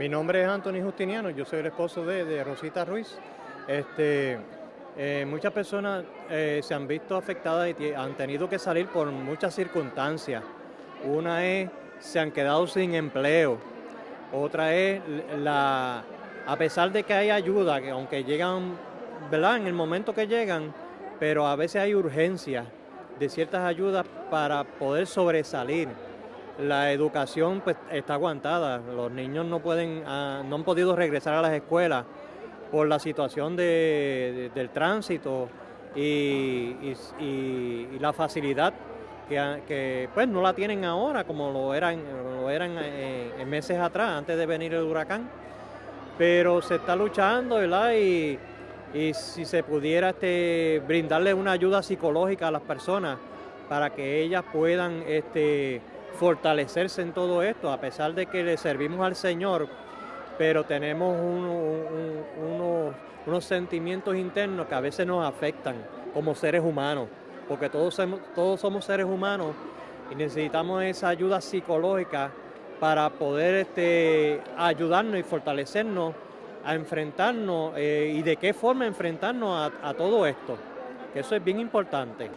Mi nombre es Anthony Justiniano, yo soy el esposo de, Rosita Ruiz. Este, eh, muchas personas eh, se han visto afectadas y han tenido que salir por muchas circunstancias. Una es, se han quedado sin empleo. Otra es, la, a pesar de que hay ayuda, que aunque llegan. En el momento que llegan, pero a veces hay urgencia de ciertas ayudas para poder sobresalir la educación pues, está aguantada. Los niños no pueden, ah, no han podido regresar a las escuelas por la situación del tránsito y, la facilidad que, pues no la tienen ahora como lo eran, lo eran eh, en meses atrás, antes de venir el huracán. Pero se está luchando, ¿verdad? Y, si se pudiera este, brindarle una ayuda psicológica a las personas para que ellas puedan este, fortalecerse en todo esto, a pesar de que le servimos al Señor, pero tenemos unos, sentimientos internos que a veces nos afectan como seres humanos, porque todos somos, todos somos seres humanos y necesitamos esa ayuda psicológica para poder este, ayudarnos y fortalecernos a enfrentarnos eh, y de qué forma enfrentarnos a todo esto, que eso es bien importante.